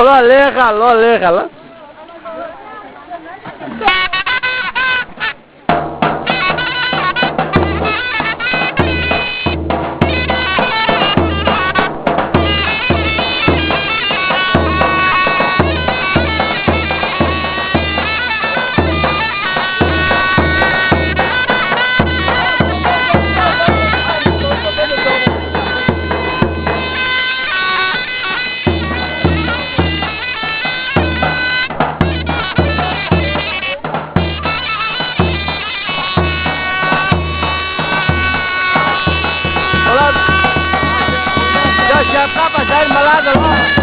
Olha, aléjalo, aléjalo. by the law.